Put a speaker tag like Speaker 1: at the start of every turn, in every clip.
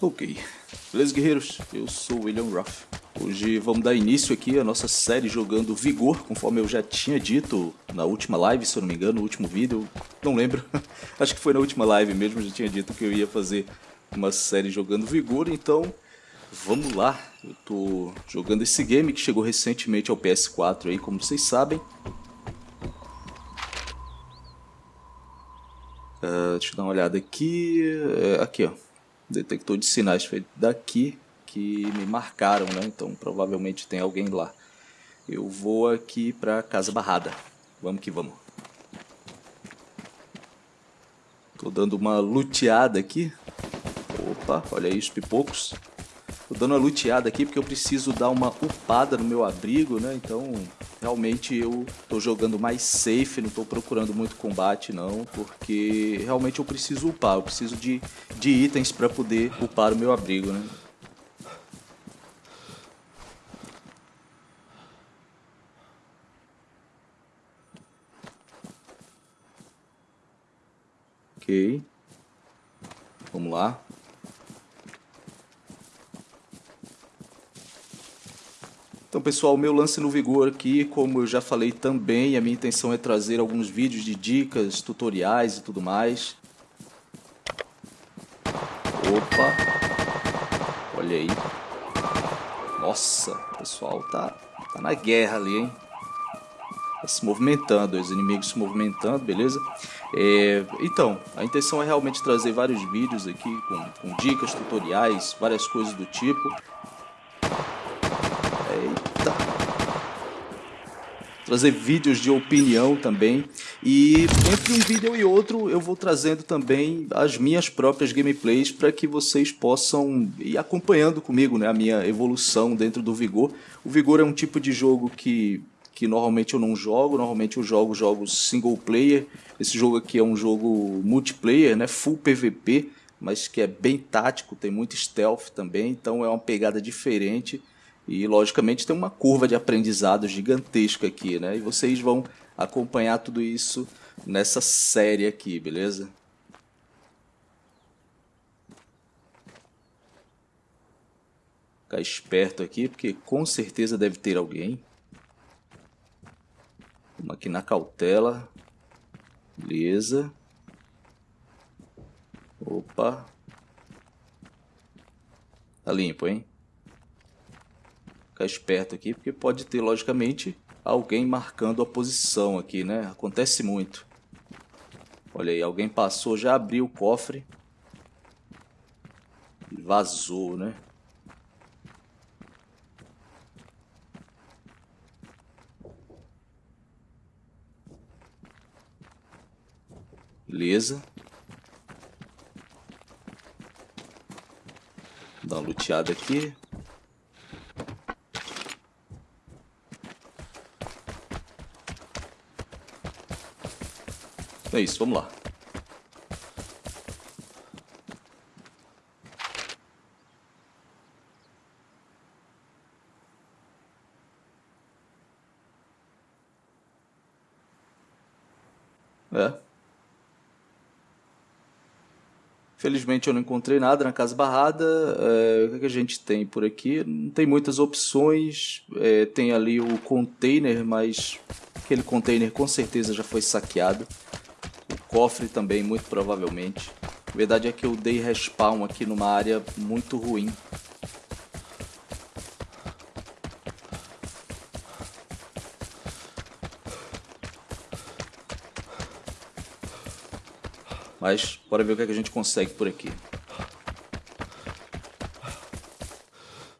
Speaker 1: Ok, beleza guerreiros? Eu sou William Ruff. Hoje vamos dar início aqui à nossa série jogando Vigor, conforme eu já tinha dito na última live, se eu não me engano, no último vídeo, não lembro. Acho que foi na última live mesmo, eu já tinha dito que eu ia fazer uma série jogando Vigor, então vamos lá. Eu tô jogando esse game que chegou recentemente ao PS4 aí, como vocês sabem. Uh, deixa eu dar uma olhada aqui. Uh, aqui, ó detector de sinais foi daqui que me marcaram, né? Então provavelmente tem alguém lá. Eu vou aqui para Casa Barrada. Vamos que vamos. Tô dando uma luteada aqui. Opa, olha aí os pipocos. Tô dando uma luteada aqui porque eu preciso dar uma upada no meu abrigo, né? Então realmente eu tô jogando mais safe, não tô procurando muito combate não, porque realmente eu preciso upar, eu preciso de, de itens para poder upar o meu abrigo, né? Ok. Vamos lá. Então, pessoal, meu lance no Vigor aqui, como eu já falei também, a minha intenção é trazer alguns vídeos de dicas, tutoriais e tudo mais. Opa! Olha aí. Nossa, o pessoal tá, tá na guerra ali, hein? Tá se movimentando, os inimigos se movimentando, beleza? É, então, a intenção é realmente trazer vários vídeos aqui com, com dicas, tutoriais, várias coisas do tipo. Trazer vídeos de opinião também. E entre um vídeo e outro eu vou trazendo também as minhas próprias gameplays para que vocês possam ir acompanhando comigo né, a minha evolução dentro do Vigor. O Vigor é um tipo de jogo que, que normalmente eu não jogo, normalmente eu jogo jogos single player. Esse jogo aqui é um jogo multiplayer, né, full PVP, mas que é bem tático, tem muito stealth também, então é uma pegada diferente. E logicamente tem uma curva de aprendizado gigantesca aqui, né? E vocês vão acompanhar tudo isso nessa série aqui, beleza? Ficar esperto aqui, porque com certeza deve ter alguém. Vamos aqui na cautela. Beleza. Opa. Tá limpo, hein? Ficar esperto aqui, porque pode ter, logicamente, alguém marcando a posição aqui, né? Acontece muito. Olha aí, alguém passou, já abriu o cofre. Vazou, né? Beleza. Dá uma luteada aqui. É isso, vamos lá. É. Felizmente eu não encontrei nada na Casa Barrada. É, o que, a gente tem por aqui? Não tem muitas opções. É, tem ali o container, mas aquele container com certeza já foi saqueado cofre também, muito provavelmente. A verdade é que eu dei respawn aqui numa área muito ruim. Mas, bora ver o que, é que a gente consegue por aqui.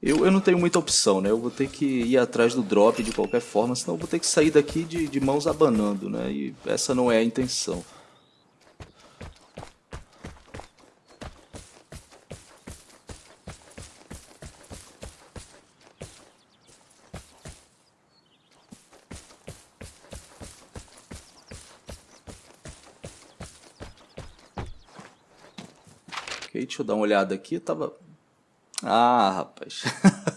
Speaker 1: Eu, eu não tenho muita opção, né? Eu vou ter que ir atrás do drop de qualquer forma, senão eu vou ter que sair daqui de, de mãos abanando, né? E essa não é a intenção. Ok, deixa eu dar uma olhada aqui. Eu tava. Ah, rapaz.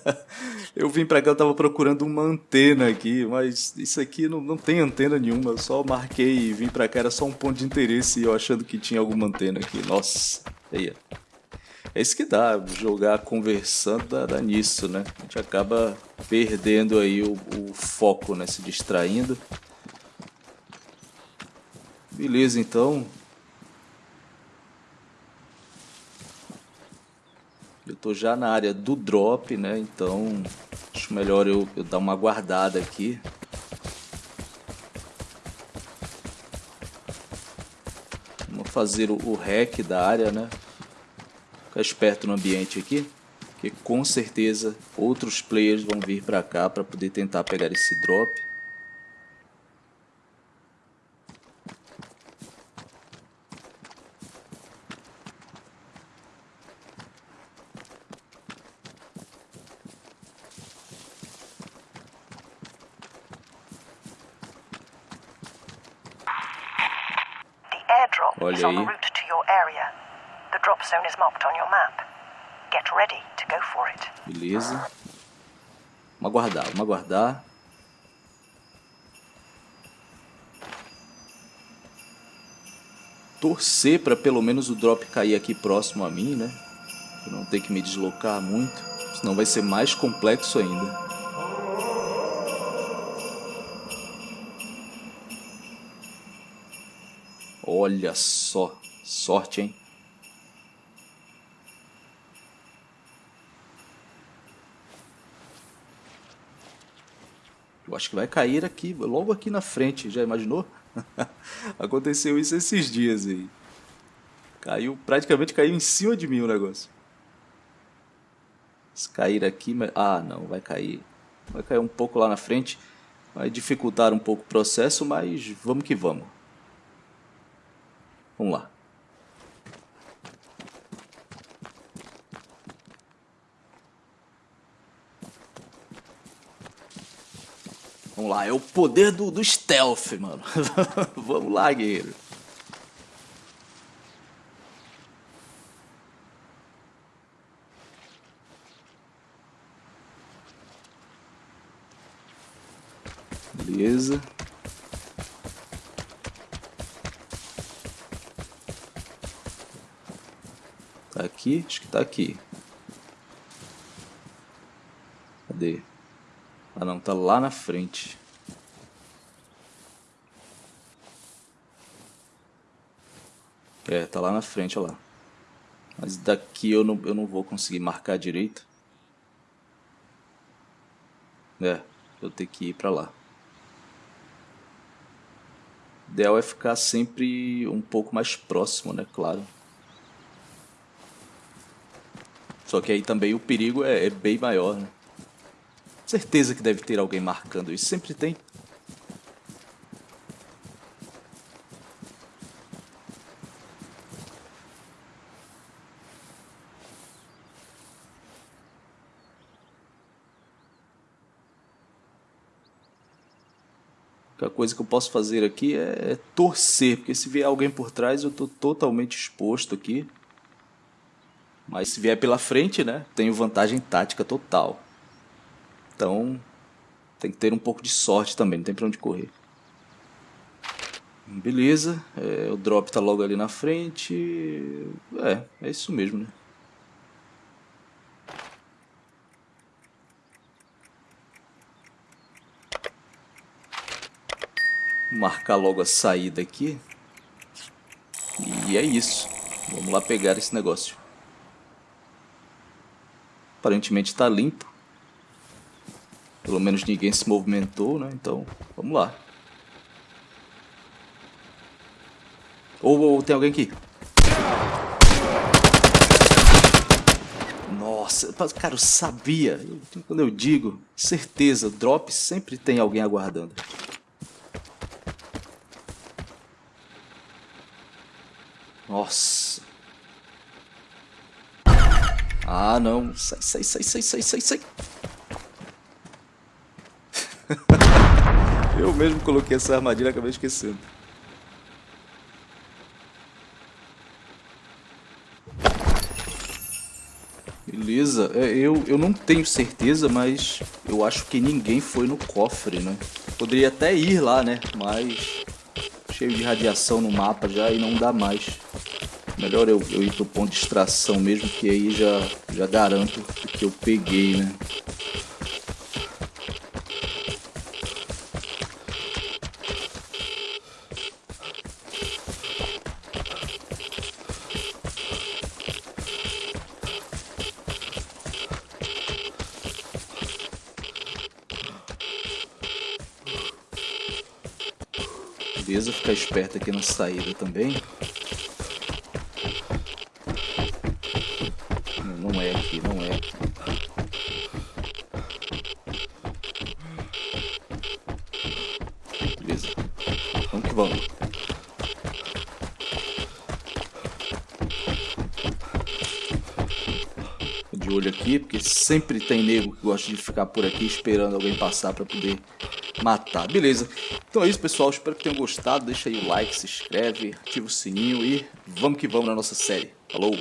Speaker 1: eu vim pra cá, eu tava procurando uma antena aqui, mas isso aqui não, não tem antena nenhuma. Eu só marquei e vim pra cá, era só um ponto de interesse e eu achando que tinha alguma antena aqui. Nossa, aí. É isso que dá, jogar conversando dá, dá nisso, né? A gente acaba perdendo aí o, o foco, né? Se distraindo. Beleza, então. Eu tô já na área do drop, né? Então, acho melhor eu, eu dar uma guardada aqui. Vamos fazer o, o hack da área, né? Ficar esperto no ambiente aqui. Que com certeza outros players vão vir pra cá para poder tentar pegar esse drop.
Speaker 2: Olha is on the route to your area. The drop zone is marked on your map. Get ready to go for it.
Speaker 1: Beleza. Vamos aguardar, vamos aguardar. Torcer para pelo menos o drop cair aqui próximo a mim, né? Pra não ter que me deslocar muito, senão vai ser mais complexo ainda. Olha só, sorte, hein? Eu acho que vai cair aqui, logo aqui na frente, já imaginou? Aconteceu isso esses dias aí. Caiu, praticamente caiu em cima de mim o negócio. Se cair aqui, ah não, vai cair. Vai cair um pouco lá na frente. Vai dificultar um pouco o processo, mas vamos que vamos. Vamos lá. Vamos lá, é o poder do, do stealth, mano. Vamos lá, guerreiro. Beleza. Tá aqui? Acho que tá aqui. Cadê? Ah não, tá lá na frente. É, tá lá na frente, olha lá. Mas daqui eu não, eu não vou conseguir marcar direito. É, eu tenho que ir pra lá. O ideal é ficar sempre um pouco mais próximo, né? Claro. Só que aí também o perigo é, é bem maior, né? Certeza que deve ter alguém marcando isso. Sempre tem. A coisa que eu posso fazer aqui é torcer, porque se vier alguém por trás eu estou totalmente exposto aqui. Mas se vier pela frente, né, tenho vantagem tática total. Então, tem que ter um pouco de sorte também, não tem pra onde correr. Beleza, é, o drop tá logo ali na frente. É, é isso mesmo, né? Marcar logo a saída aqui. E é isso. Vamos lá pegar esse negócio. Aparentemente está limpo. Pelo menos ninguém se movimentou, né? Então, vamos lá. Ou, ou tem alguém aqui. Nossa, cara, eu sabia. Quando eu digo, certeza, drop sempre tem alguém aguardando. Nossa. Ah, não. Sai, sai, sai, sai, sai, sai, sai. Eu mesmo coloquei essa armadilha e acabei esquecendo. Beleza, é, eu, eu não tenho certeza, mas eu acho que ninguém foi no cofre, né? Poderia até ir lá, né? Mas cheio de radiação no mapa já e não dá mais. Melhor eu, eu ir pro ponto de extração mesmo, que aí já, já garanto que eu peguei, né? Beleza, ficar esperto aqui na saída também. Olho aqui, porque sempre tem nego que gosta de ficar por aqui esperando alguém passar para poder matar. Beleza. Então é isso, pessoal. Espero que tenham gostado. Deixa aí o like, se inscreve, ativa o sininho e vamos que vamos na nossa série. Falou!